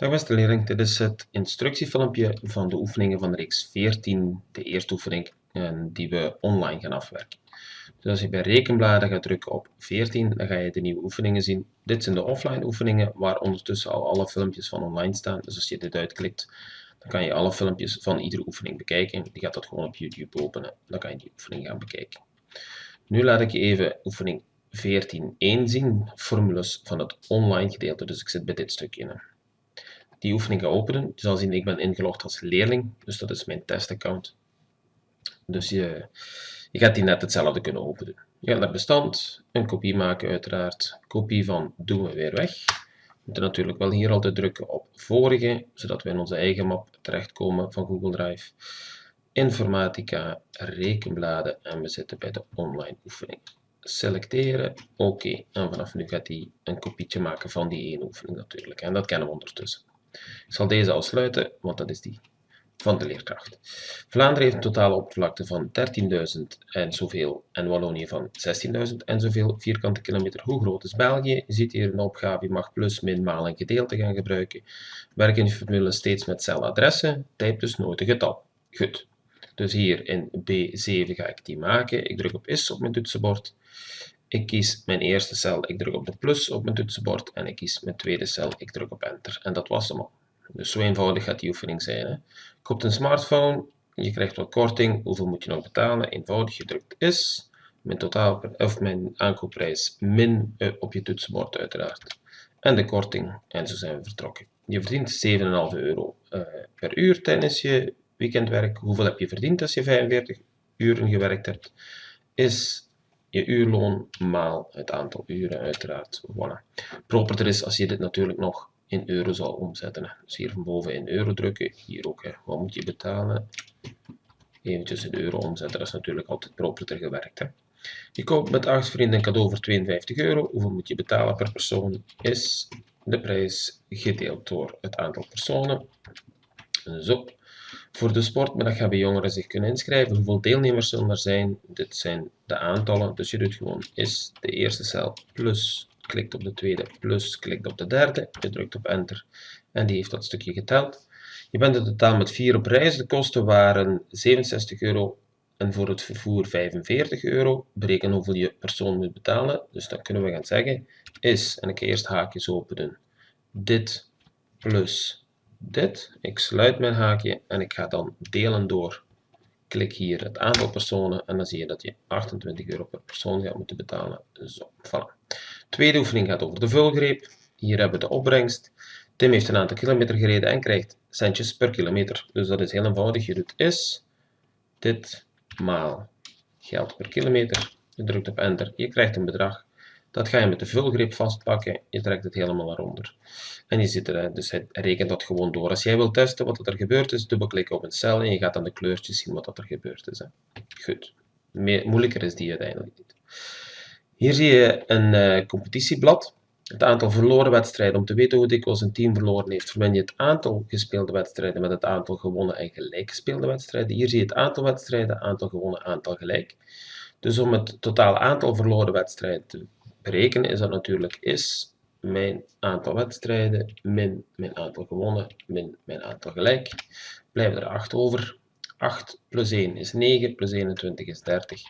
Dag beste leerling, dit is het instructiefilmpje van de oefeningen van reeks 14, de eerste oefening die we online gaan afwerken. Dus als je bij rekenbladen gaat drukken op 14, dan ga je de nieuwe oefeningen zien. Dit zijn de offline oefeningen waar ondertussen al alle filmpjes van online staan. Dus als je dit uitklikt, dan kan je alle filmpjes van iedere oefening bekijken. Die gaat dat gewoon op YouTube openen. Dan kan je die oefening gaan bekijken. Nu laat ik je even oefening 14.1 zien, formules van het online gedeelte. Dus ik zit bij dit stukje die oefening ga openen. Je zal zien, ik ben ingelogd als leerling, dus dat is mijn testaccount. Dus je, je gaat die net hetzelfde kunnen openen. Je gaat naar bestand, een kopie maken uiteraard, kopie van doen we weer weg. We moeten natuurlijk wel hier altijd drukken op vorige, zodat we in onze eigen map terechtkomen van Google Drive. Informatica, rekenbladen en we zitten bij de online oefening. Selecteren, oké. En vanaf nu gaat hij een kopietje maken van die ene oefening natuurlijk. En dat kennen we ondertussen. Ik zal deze al sluiten, want dat is die van de leerkracht. Vlaanderen heeft een totale oppervlakte van 13.000 en zoveel en Wallonië van 16.000 en zoveel vierkante kilometer. Hoe groot is België? Je ziet hier een opgave, je mag plus, min, maal en gedeelte gaan gebruiken. Werk in formule steeds met celadressen, typ dus nooit een getal. Goed. Dus hier in B7 ga ik die maken. Ik druk op is op mijn toetsenbord. Ik kies mijn eerste cel, ik druk op de plus op mijn toetsenbord en ik kies mijn tweede cel, ik druk op enter. En dat was hem al. Dus zo eenvoudig gaat die oefening zijn. Hè. Koopt een smartphone, je krijgt wat korting, hoeveel moet je nog betalen? Eenvoudig, je drukt is, mijn, totaal, of mijn aankoopprijs min eh, op je toetsenbord uiteraard. En de korting, en zo zijn we vertrokken. Je verdient 7,5 euro uh, per uur tijdens je weekendwerk. Hoeveel heb je verdiend als je 45 uren gewerkt hebt? Is je uurloon maal het aantal uren uiteraard. Voilà. Properder is als je dit natuurlijk nog in euro zal omzetten. Dus hier van boven in euro drukken, hier ook. Hè. Wat moet je betalen? Eventjes in euro omzetten, dat is natuurlijk altijd properder gewerkt. Hè. Je koopt met 8 vrienden een cadeau voor 52 euro. Hoeveel moet je betalen per persoon? Is de prijs gedeeld door het aantal personen. Zo. Voor de sportmiddag hebben jongeren zich kunnen inschrijven. Hoeveel deelnemers zullen er zijn? Dit zijn de aantallen. Dus je doet gewoon is de eerste cel plus, klikt op de tweede plus, klikt op de derde. Je drukt op enter en die heeft dat stukje geteld. Je bent in totaal met 4 op reis. De kosten waren 67 euro en voor het vervoer 45 euro. Bereken hoeveel je persoon moet betalen. Dus dan kunnen we gaan zeggen is, en ik ga eerst haakjes openen, dit plus dit. Ik sluit mijn haakje en ik ga dan delen door. Klik hier het aantal personen en dan zie je dat je 28 euro per persoon gaat moeten betalen. Zo, voilà. Tweede oefening gaat over de vulgreep. Hier hebben we de opbrengst. Tim heeft een aantal kilometer gereden en krijgt centjes per kilometer. Dus dat is heel eenvoudig. Je doet is dit maal geld per kilometer. Je drukt op enter. Je krijgt een bedrag. Dat ga je met de vulgreep vastpakken. Je trekt het helemaal naar onder. En je zit er, dus hij rekent dat gewoon door. Als jij wilt testen wat er gebeurd is, dubbelklik op een cel en je gaat dan de kleurtjes zien wat er gebeurd is. Hè. Goed. moeilijker is die uiteindelijk niet. Hier zie je een uh, competitieblad. Het aantal verloren wedstrijden. Om te weten hoe dikwijls een team verloren heeft, vermen je het aantal gespeelde wedstrijden met het aantal gewonnen en gelijk gespeelde wedstrijden. Hier zie je het aantal wedstrijden, aantal gewonnen, aantal gelijk. Dus om het totale aantal verloren wedstrijden berekenen, is dat natuurlijk is mijn aantal wedstrijden min mijn aantal gewonnen min mijn aantal gelijk. Blijven er 8 over. 8 plus 1 is 9, plus 21 is 30.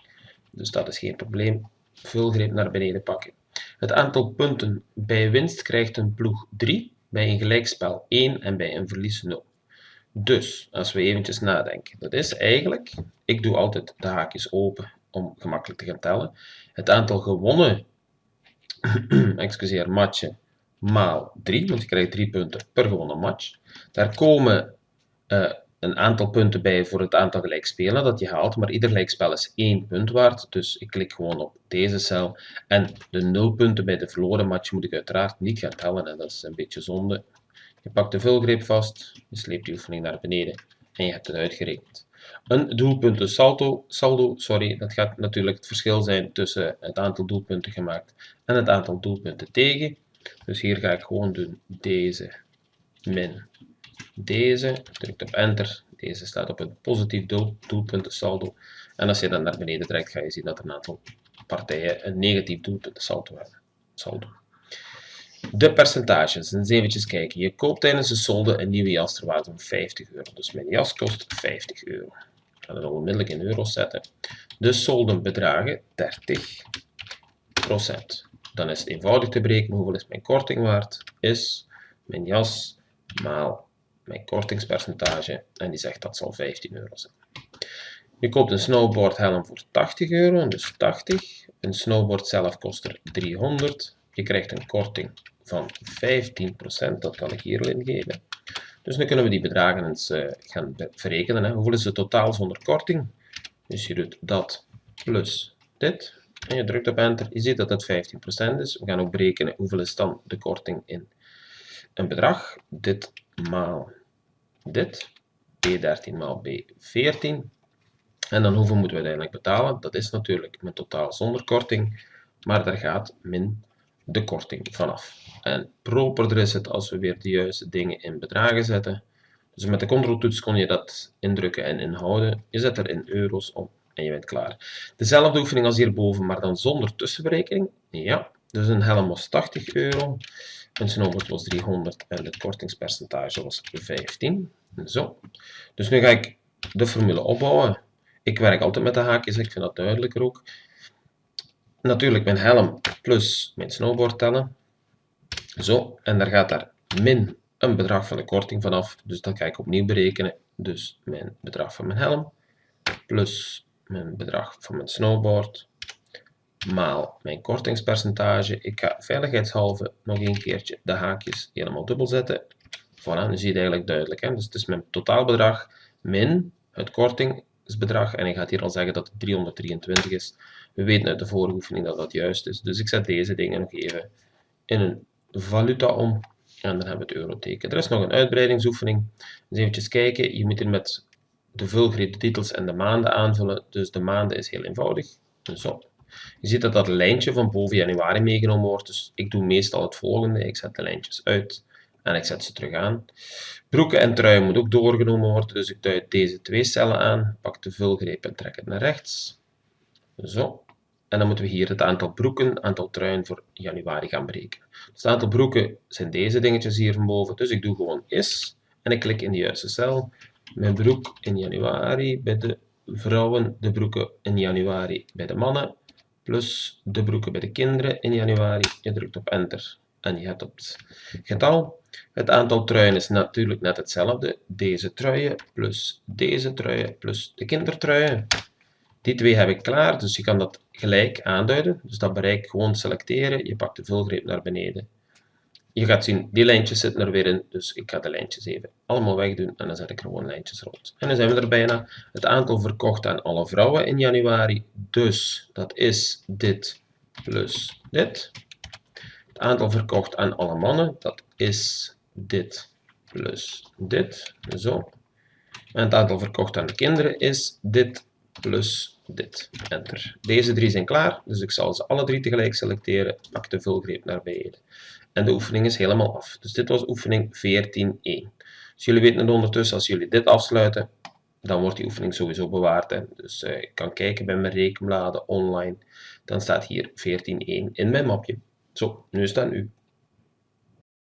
Dus dat is geen probleem. Vulgreep naar beneden pakken. Het aantal punten bij winst krijgt een ploeg 3, bij een gelijkspel 1 en bij een verlies 0. Dus, als we eventjes nadenken, dat is eigenlijk, ik doe altijd de haakjes open om gemakkelijk te gaan tellen. Het aantal gewonnen excuseer, matchen maal 3, want je krijgt 3 punten per gewonnen match. Daar komen uh, een aantal punten bij voor het aantal gelijkspelen dat je haalt, maar ieder gelijkspel is 1 punt waard, dus ik klik gewoon op deze cel. En de 0 punten bij de verloren match moet ik uiteraard niet gaan tellen, en dat is een beetje zonde. Je pakt de vulgreep vast, je sleept die oefening naar beneden en je hebt het uitgerekend. Een doelpunten saldo, sorry, dat gaat natuurlijk het verschil zijn tussen het aantal doelpunten gemaakt en het aantal doelpunten tegen. Dus hier ga ik gewoon doen deze min deze. Druk op enter. Deze staat op een positief doel, doelpunten saldo. En als je dan naar beneden trekt, ga je zien dat een aantal partijen een negatief doelpunten saldo hebben. Saldo. De percentages, eens eventjes kijken. Je koopt tijdens de solde een nieuwe jas ter waarde van 50 euro. Dus mijn jas kost 50 euro. Ik ga het onmiddellijk in euro's zetten. De solden bedragen 30% Dan is het eenvoudig te berekenen hoeveel is mijn korting waard. Is mijn jas maal mijn kortingspercentage. En die zegt dat zal 15 euro zijn. Je koopt een snowboardhelm voor 80 euro, dus 80. Een snowboard zelf kost er 300. Je krijgt een korting van 15%, dat kan ik hier ingeven. Dus nu kunnen we die bedragen eens uh, gaan verrekenen. Hè. Hoeveel is het totaal zonder korting? Dus je doet dat plus dit. En je drukt op enter. Je ziet dat het 15% is. We gaan ook berekenen hoeveel is dan de korting in een bedrag. Dit maal dit. B13 maal B14. En dan hoeveel moeten we uiteindelijk betalen? Dat is natuurlijk mijn totaal zonder korting. Maar daar gaat min de korting vanaf. En properder is het als we weer de juiste dingen in bedragen zetten. Dus met de controltoets kon je dat indrukken en inhouden. Je zet er in euro's op en je bent klaar. Dezelfde oefening als hierboven, maar dan zonder tussenberekening. Ja, dus een helm was 80 euro, een snowboard was 300 en het kortingspercentage was 15. Zo. Dus nu ga ik de formule opbouwen. Ik werk altijd met de haakjes, ik vind dat duidelijker ook natuurlijk mijn helm plus mijn snowboard tellen. Zo, en daar gaat daar min een bedrag van de korting vanaf. Dus dat ga ik opnieuw berekenen. Dus mijn bedrag van mijn helm plus mijn bedrag van mijn snowboard maal mijn kortingspercentage. Ik ga veiligheidshalve nog een keertje de haakjes helemaal dubbel zetten. Voilà, nu zie je het eigenlijk duidelijk. Hè? Dus het is mijn totaalbedrag min het kortingsbedrag. En ik ga hier al zeggen dat het 323 is. We weten uit de vorige oefening dat dat juist is. Dus ik zet deze dingen nog even in een valuta om. En dan hebben we het euroteken. Er is nog een uitbreidingsoefening. Dus kijken. Je moet hier met de vulgrid de titels en de maanden aanvullen. Dus de maanden is heel eenvoudig. Zo. Je ziet dat dat lijntje van boven januari meegenomen wordt. Dus ik doe meestal het volgende. Ik zet de lijntjes uit en ik zet ze terug aan. Broeken en truien moet ook doorgenomen worden. Dus ik duid deze twee cellen aan. Pak de vulgreep en trek het naar rechts. Zo. En dan moeten we hier het aantal broeken, aantal truien voor januari gaan berekenen. Dus het aantal broeken zijn deze dingetjes hier van boven. Dus ik doe gewoon is en ik klik in de juiste cel. Mijn broek in januari bij de vrouwen, de broeken in januari bij de mannen, plus de broeken bij de kinderen in januari. Je drukt op enter en je hebt het getal. Het aantal truien is natuurlijk net hetzelfde. Deze truien plus deze truien plus de kindertruien. Die twee heb ik klaar, dus je kan dat gelijk aanduiden. Dus dat bereik gewoon selecteren, je pakt de vulgreep naar beneden. Je gaat zien, die lijntjes zitten er weer in, dus ik ga de lijntjes even allemaal wegdoen en dan zet ik er gewoon lijntjes rond. En dan zijn we er bijna. Het aantal verkocht aan alle vrouwen in januari, dus dat is dit plus dit. Aantal verkocht aan alle mannen, dat is dit plus dit, zo. En het aantal verkocht aan de kinderen is dit plus dit. Enter. Deze drie zijn klaar, dus ik zal ze alle drie tegelijk selecteren. Pak de vulgreep naar beneden. En de oefening is helemaal af. Dus dit was oefening 14.1. Dus jullie weten het ondertussen, als jullie dit afsluiten, dan wordt die oefening sowieso bewaard. Hè. Dus uh, ik kan kijken bij mijn rekenbladen online. Dan staat hier 14.1 in mijn mapje. Zo, nu is dat nu.